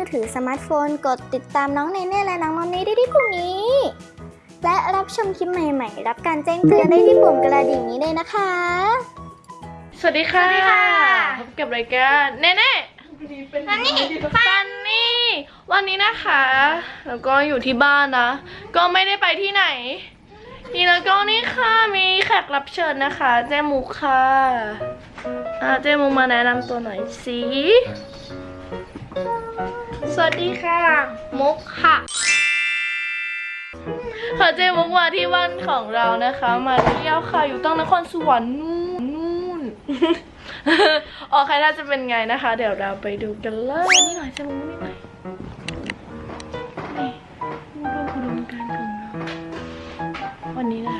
อถือสมาร์ทโฟน กดติดตามน้องเนเน่และน้องนนนี่ได้ที่ปุ่มนี้ และรับชมคลิปใหม่ๆ รับการแจ้งเตือนได้ที่ปุ่มกระดิ่งนี้เลยนะคะ สวัสดีค่ะสวัสดีค่ะ พบกับรายการเน่เน่ฟันนี่ฟันนี่ วันนี้นะคะ แล้วก็อยู่ที่บ้านนะ ก็ไม่ได้ไปที่ไหน นี่แล้วก็นี่ค่ะมีแขกรับเชิญนะคะ เจมุกค่ะอ่าเจมุกมาแนะนำตัวหน่อยสิ ส วัสดีค่ะ มุกค่ะค่ะเจมุกมาที่บ้านของเรานะคะ มาเที่ยวค่ะ อยู่ตั้งนครสวรรค์นู่นนู่นโอเคถ้าจะเป็นไงนะคะ เดี๋ยวเราไปดูกันเลยนี่หน่อยเจมุกนี่หน่อยนี่ดูคุณดูการของเราวันนี้นะคะ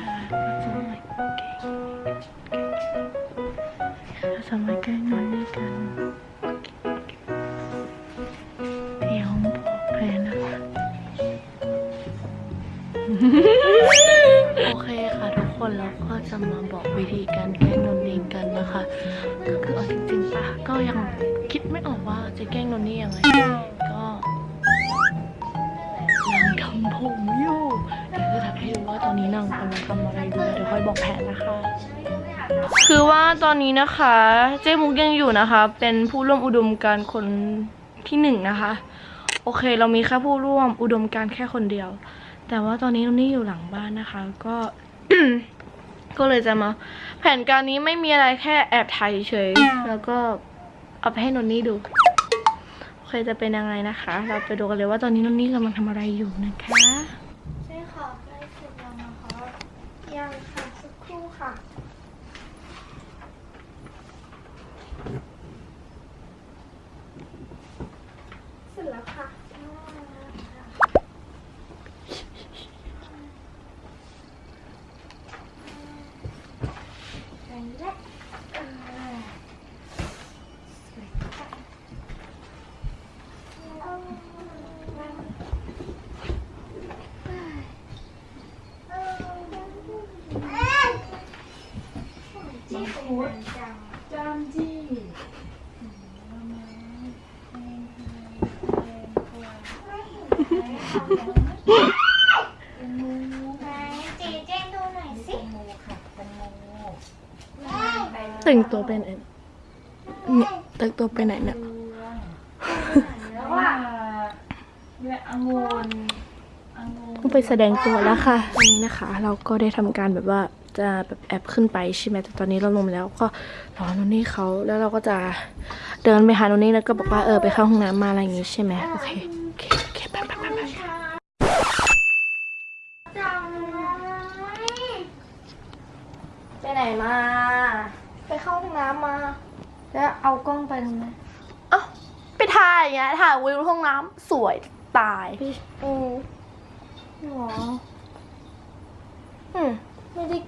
จะมาบอกวิธีการแกล้งนนนี่กันนะคะ ก็คือเอาจริงๆปะก็ยังคิดไม่ออกว่าจะแกล้งนนนี่ยังไงก็นางทำผมอยู่เดี๋ยวจะทำให้ดูว่าตอนนี้นางกำลังทำอะไรอยู่เดี๋ยวค่อยบอกแผนนะคะคือว่าตอนนี้นะคะ เจ๊มุกยังอยู่นะคะ เป็นผู้ร่วมอุดมการณ์คนที่หนึ่งนะคะ โอเคเรามีแค่ผู้ร่วมอุดมการณ์แค่คนเดียว แต่ว่าตอนนี้นนนี่อยู่หลังบ้านนะคะ ก็ ก็เลยจะมา แผนการนี้ไม่มีอะไรแค่แอบถ่ายเฉย แล้วก็เอาไปให้นนนี่ดูโอเคจะเป็นยังไงนะคะ เราไปดูกันเลยว่าตอนนี้นนนี่กำลังทำอะไรอยู่นะคะใช่ค่ะใกล้เสร็จแล้วนะคะยังค่ะสักครู่ค่ะ เสร็จแล้วค่ะไปแล้วเออสวยค่ะ จี้เป็นจังจามจี้ไหนจีแจ้งดูหน่อยสิโมค่ะแตงโมแต่งตัวเป็นเนี่ยแต่งตัวไปไหนเนี่ยแล้วอะเนี่ยองุ่นองุ่นต้องไปแสดงตัวแล้วค่ะวันนี้นะคะ เราก็ได้ทำการแบบว่า จะแบบแอบขึ้นไปใช่ไหมแต่ตอนนี้เราลงแล้วก็รอนนนี่เขาแล้วเราก็จะเดินไปหานนนี่แล้วก็บอกว่าเออไปเข้าห้องน้ำมาอะไรอย่างงี้ใช่ไหมโอเคโอเคโอเคไปไปไปไปไปไหนมา ไปเข้าห้องน้ำมา แล้วเอากล้องไปทำไมเอ้าไปถ่ายอย่างเงี้ยถ่ายวิวห้องน้ำสวยตายอืมหรอ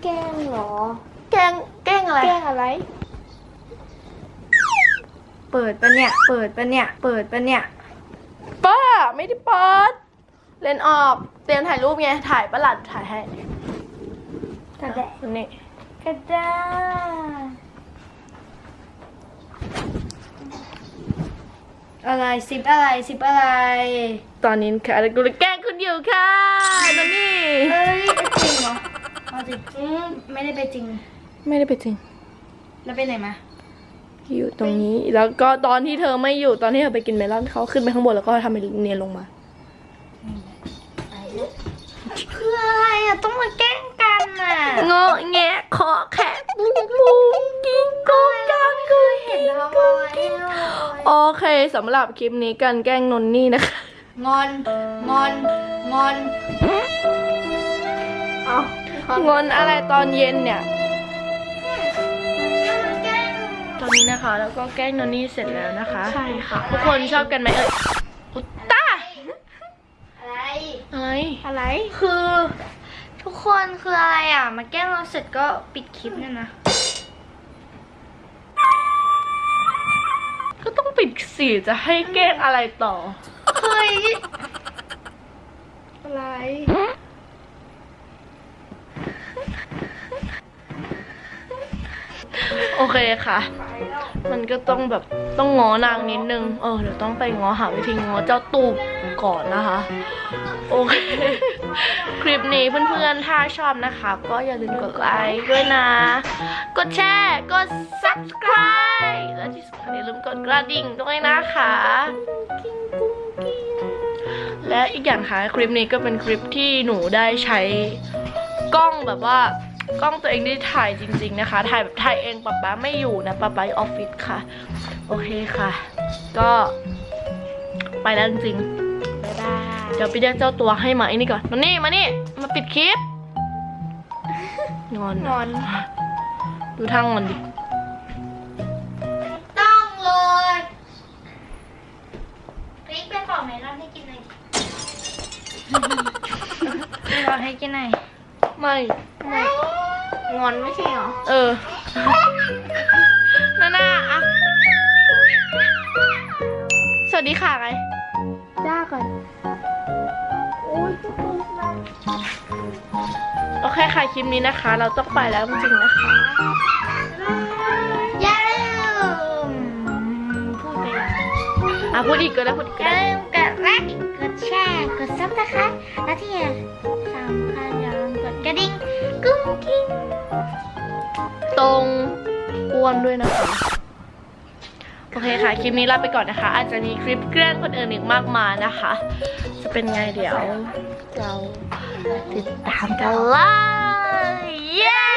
แกล้งหรอ แกล้งแกล้งอะไร แกล้งอะไร เปิดปะเนี่ย เปิดปะเนี่ย เปิดปะเนี่ย ป้าไม่ได้เปิด เลนออกเตรียมถ่ายรูปไง ถ่ายประหลัดถ่ายให้กระแดะคนนี้กระดาอะไรสิบอะไรสิบอะไร ตอนนี้ค่ะกูเลยแกล้งคุณอยู่ค่ะนันนี่ เฮ้ยจริงเหรอ เอาจริงอืมไม่ได้ไปจริง ไม่ได้ไปจริง แล้วไปไหนมา อยู่ตรงนี้แล้วก็ตอนที่เธอไม่อยู่ตอนที่เธอไปกินเมลอนเขาขึ้นไปข้างบนแล้วก็ทำเป็นเนียนลงมาคืออะไรอะต้องมาแกล้งกันอะเงาะแงะขอแขะปุ้งปุ้งกิ้งก้งกันกุยเห็นทำอะไรอะโอเคสำหรับคลิปนี้การแกล้งนนนี่นะคะ งอน งอน งอน เอา งอนอะไรตอนเย็นเนี่ย ตอนนี้นะคะ แล้วก็แกล้งนนนี่เสร็จแล้วนะคะ ใช่ค่ะ ทุกคนชอบกันไหมเอ่ยอุตตาอะไร อะไร อะไร คือ ทุกคนคืออะไรอะ มาแกล้งเราเสร็จก็ปิดคลิปเนี่ยนะ ก็ต้องปิดสีจะให้แกล้งอะไรต่อ เฮ้ย อะไร โอ เคค่ะ มันก็ต้องแบบต้องงอนางนิดนึง เออเดี๋ยวต้องไปงอหาวิธีงอเจ้าตูบก่อนนะคะ โอเค คลิปนี้เพื่อนๆ ถ้าชอบนะคะ ก็อย่าลืมกดไลค์ด้วยนะ กดแชร์ กด subscribe และที่สำคัญอย่าลืมกดกระดิ่งด้วยนะคะ และอีกอย่างค่ะคลิปนี้ก็เป็นคลิปที่หนูได้ใช้กล้องแบบว่า กล้องตัวเองได้ถ่ายจริง ๆนะคะ ถ่ายแบบถ่ายเองป๊าป๊าไม่อยู่นะป๊าป๊าอยู่ออฟฟิศค่ะ โอเคค่ะ ก็ไปแล้วจริงๆบ๊ายบายเดี๋ยวไปเรียกเจ้าตัวให้มาไอ้นี่ก่อนมานี่มานี่มาปิดคลิปงอนงอน ดูทางงอนดิต้องเลยพริกไปบอกไหมรอนให้กินหน่อยรอนให้กินหน่อยไม่ งอนไม่ใช่เหรอ เออนานาอะสวัสดีค่ะไงจ้าก่อน โอเคค่ะคลิปนี้นะคะ เราต้องไปแล้วจริงๆนะคะ อย่าลืมพูดไปแล้วอะพูดอีกก็ได้พูดอีกอก็ย่าได้ลืมกดไลค์กดแชร์ กดซับนะคะ และที่สำคัญ รงอ้วนด้วยนะคะ โอเคค่ะ คลิปนี้ลาไปก่อนนะคะ อาจจะมีคลิปแกล้งคนอื่นอีกมากมายนะคะ จะเป็นไงเดี๋ยว เราติดตามกันเลยเย้